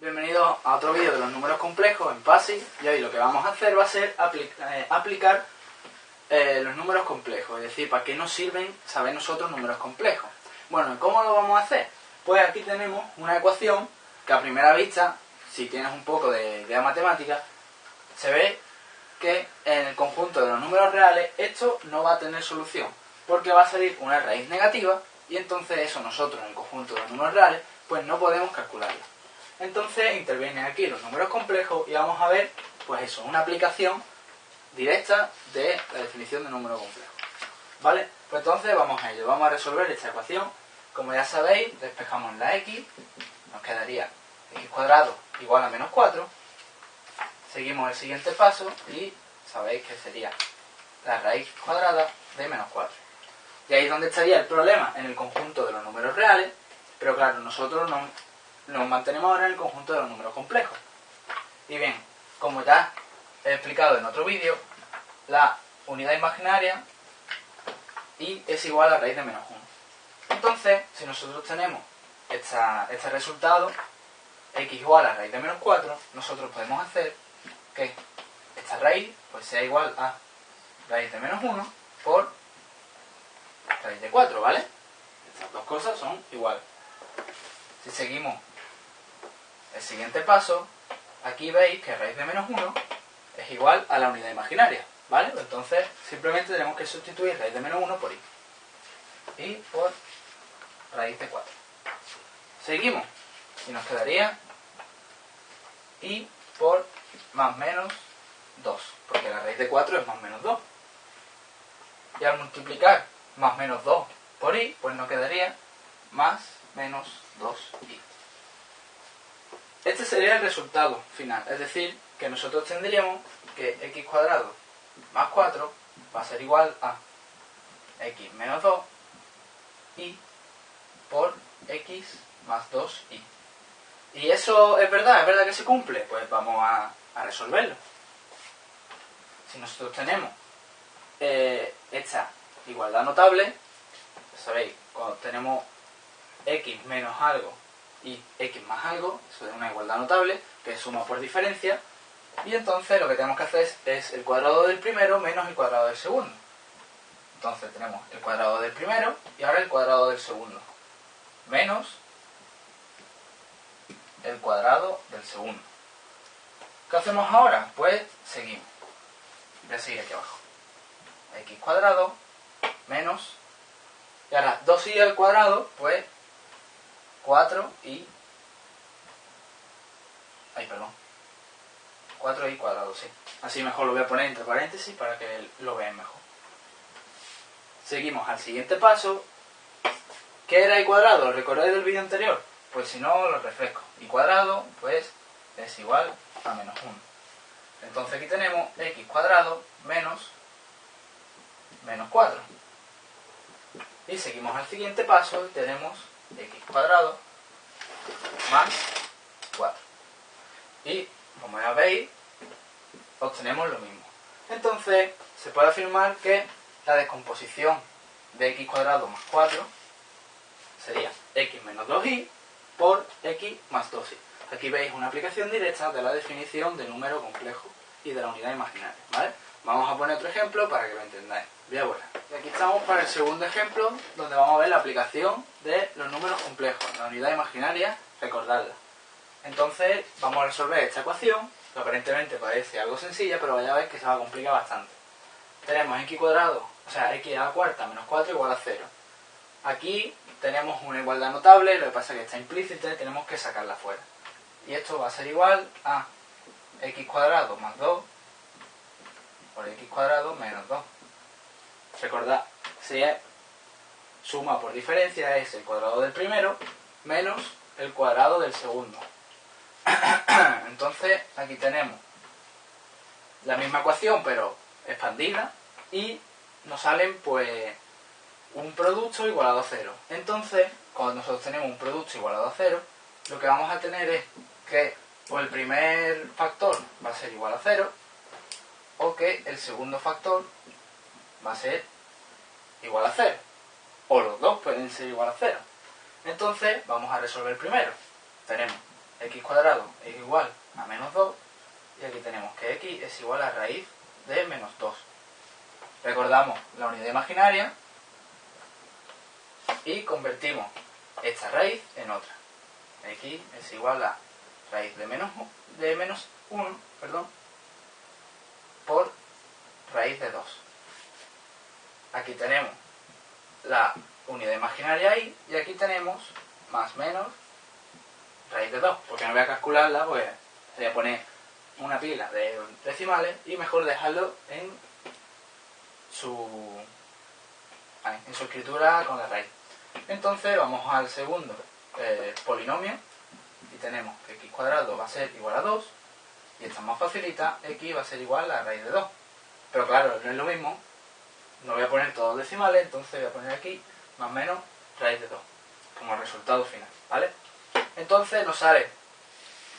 Bienvenidos a otro vídeo de los números complejos en PASI y hoy lo que vamos a hacer va a ser eh, aplicar eh, los números complejos, es decir, para qué nos sirven saber nosotros números complejos. Bueno, ¿cómo lo vamos a hacer? Pues aquí tenemos una ecuación que a primera vista, si tienes un poco de idea matemática, se ve que en el conjunto de los números reales esto no va a tener solución, porque va a salir una raíz negativa y entonces eso nosotros en el conjunto de los números reales pues no podemos calcularlo. Entonces intervienen aquí los números complejos y vamos a ver, pues eso, una aplicación directa de la definición de número complejo. ¿Vale? Pues entonces vamos a ello, vamos a resolver esta ecuación. Como ya sabéis, despejamos la x, nos quedaría x cuadrado igual a menos 4. Seguimos el siguiente paso y sabéis que sería la raíz cuadrada de menos 4. Y ahí es donde estaría el problema, en el conjunto de los números reales, pero claro, nosotros no, nos mantenemos ahora en el conjunto de los números complejos. Y bien, como ya he explicado en otro vídeo, la unidad imaginaria y es igual a raíz de menos 1. Entonces, si nosotros tenemos este resultado, x igual a raíz de menos 4, nosotros podemos hacer que esta raíz pues sea igual a raíz de menos 1 por raíz de 4, ¿vale? Estas dos cosas son iguales. Si seguimos el siguiente paso, aquí veis que raíz de menos 1 es igual a la unidad imaginaria, ¿vale? Entonces simplemente tenemos que sustituir raíz de menos 1 por i. y por raíz de 4. Seguimos y nos quedaría i por más menos 2, porque la raíz de 4 es más menos 2. Y al multiplicar más menos 2 por i, pues nos quedaría más menos 2i. Este sería el resultado final, es decir, que nosotros tendríamos que x cuadrado más 4 va a ser igual a x menos 2 y por x más 2y. ¿Y eso es verdad? ¿Es verdad que se cumple? Pues vamos a, resolverlo. Si nosotros tenemos eh, esta igualdad notable, sabéis, cuando tenemos x menos algo y x más algo, eso es una igualdad notable, que es suma por diferencia, y entonces lo que tenemos que hacer es, el cuadrado del primero menos el cuadrado del segundo. Entonces tenemos el cuadrado del primero y ahora el cuadrado del segundo. Menos el cuadrado del segundo. ¿Qué hacemos ahora? Pues seguimos. Voy a seguir aquí abajo. x cuadrado menos... Y ahora 2y al cuadrado, pues 4 y... Ay, perdón. 4 y cuadrado, sí. Así mejor lo voy a poner entre paréntesis para que lo vean mejor. Seguimos al siguiente paso. ¿Qué era y cuadrado? ¿Recordáis del vídeo anterior? Pues si no, lo refresco. Y cuadrado, pues, es igual a menos 1. Entonces aquí tenemos x cuadrado menos menos 4. Y seguimos al siguiente paso y tenemos x cuadrado más 4. Y, como ya veis, obtenemos lo mismo. Entonces, se puede afirmar que la descomposición de x cuadrado más 4 sería x menos 2y por x más 2y. Aquí veis una aplicación directa de la definición de número complejo y de la unidad imaginaria. ¿vale? Vamos a poner otro ejemplo para que lo entendáis. Bien, bueno. Y aquí estamos para el segundo ejemplo, donde vamos a ver la aplicación de los números complejos, la unidad imaginaria, recordarla. Entonces, vamos a resolver esta ecuación, que aparentemente parece algo sencilla, pero vaya a ver que se va a complicar bastante. Tenemos x cuadrado, o sea, x a la cuarta menos 4 igual a 0. Aquí tenemos una igualdad notable, lo que pasa es que está implícita y tenemos que sacarla fuera. Y esto va a ser igual a x cuadrado más 2 por x cuadrado menos 2. Recordad, si es suma por diferencia es el cuadrado del primero menos el cuadrado del segundo. Entonces aquí tenemos la misma ecuación pero expandida y nos salen pues un producto igualado a cero. Entonces, cuando nosotros tenemos un producto igualado a cero, lo que vamos a tener es que o el primer factor va a ser igual a cero o que el segundo factor va a ser igual a 0. O los dos pueden ser igual a 0. Entonces, vamos a resolver primero. Tenemos x cuadrado es igual a menos 2 y aquí tenemos que x es igual a raíz de menos 2. Recordamos la unidad imaginaria y convertimos esta raíz en otra. x es igual a raíz de menos, de menos 1 perdón, por raíz de 2. Aquí tenemos la unidad imaginaria y, y aquí tenemos más menos raíz de 2. Porque no voy a calcularla, pues voy a poner una pila de decimales y mejor dejarlo en su, en su escritura con la raíz. Entonces vamos al segundo eh, polinomio y tenemos que x cuadrado va a ser igual a 2 y esta más facilita, x va a ser igual a raíz de 2. Pero claro, no es lo mismo, no voy a poner todos decimales, entonces voy a poner aquí más o menos raíz de 2 como resultado final, ¿vale? Entonces nos sale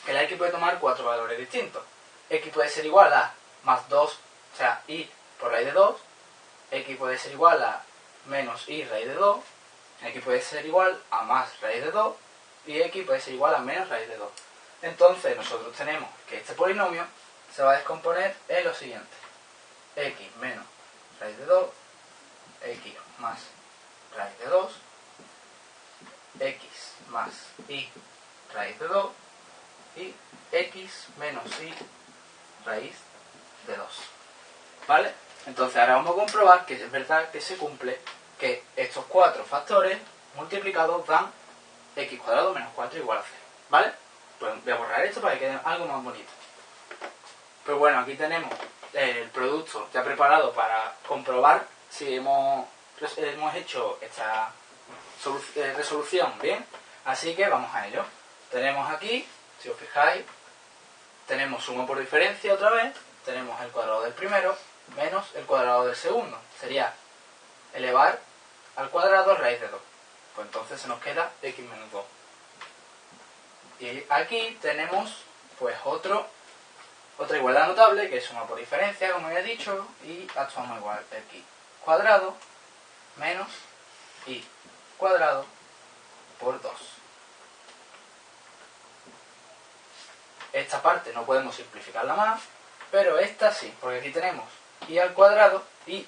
que la x puede tomar cuatro valores distintos. x puede ser igual a más 2, o sea, y por raíz de 2, x puede ser igual a menos y raíz de 2, x puede ser igual a más raíz de 2 y x puede ser igual a menos raíz de 2. Entonces nosotros tenemos que este polinomio se va a descomponer en lo siguiente. x menos raíz de 2, x más raíz de 2, x más y raíz de 2 y x menos y raíz de 2. ¿Vale? Entonces ahora vamos a comprobar que es verdad que se cumple que estos cuatro factores multiplicados dan x cuadrado menos 4 igual a 0. ¿Vale? Pues voy a borrar esto para que quede algo más bonito. Pues bueno, aquí tenemos el producto ya preparado para comprobar si hemos, hemos hecho esta eh, resolución bien. Así que vamos a ello. Tenemos aquí, si os fijáis, tenemos suma por diferencia otra vez, tenemos el cuadrado del primero menos el cuadrado del segundo. Sería elevar al cuadrado raíz de 2. Pues entonces se nos queda x menos 2. Y aquí tenemos pues otro, otra igualdad notable que es suma por diferencia, como ya he dicho, y actuamos igual x cuadrado menos y cuadrado por 2. Esta parte no podemos simplificarla más, pero esta sí, porque aquí tenemos y al cuadrado y,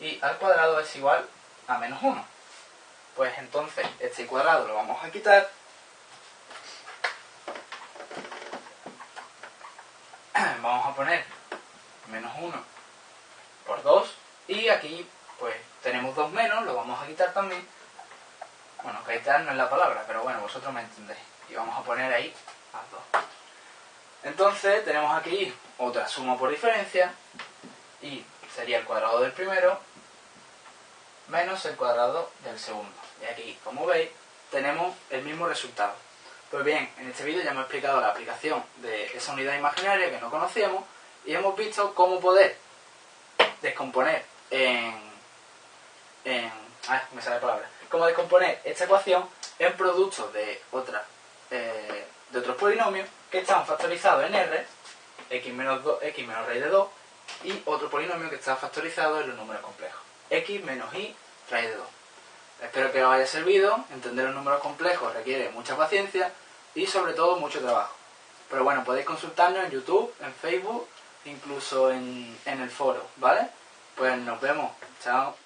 y al cuadrado es igual a menos 1. Pues entonces este cuadrado lo vamos a quitar. Vamos a poner menos 1 por 2 y aquí pues tenemos 2 menos, lo vamos a quitar también. Bueno, quitar no es la palabra, pero bueno, vosotros me entendéis. Y vamos a poner ahí a 2. Entonces tenemos aquí otra suma por diferencia y sería el cuadrado del primero menos el cuadrado del segundo. Y aquí, como veis, tenemos el mismo resultado. Pues bien, en este vídeo ya hemos explicado la aplicación de esa unidad imaginaria que no conocíamos y hemos visto cómo poder descomponer en... en me sale la palabra. Cómo descomponer esta ecuación en productos de otra eh, de otros polinomios que están factorizados en R, x menos, 2, x menos raíz de 2, y otro polinomio que está factorizado en los números complejos, x menos y raíz de 2. Espero que os haya servido, entender los números complejos requiere mucha paciencia y sobre todo mucho trabajo. Pero bueno, podéis consultarnos en YouTube, en Facebook, incluso en, en el foro, ¿vale? Pues nos vemos, chao.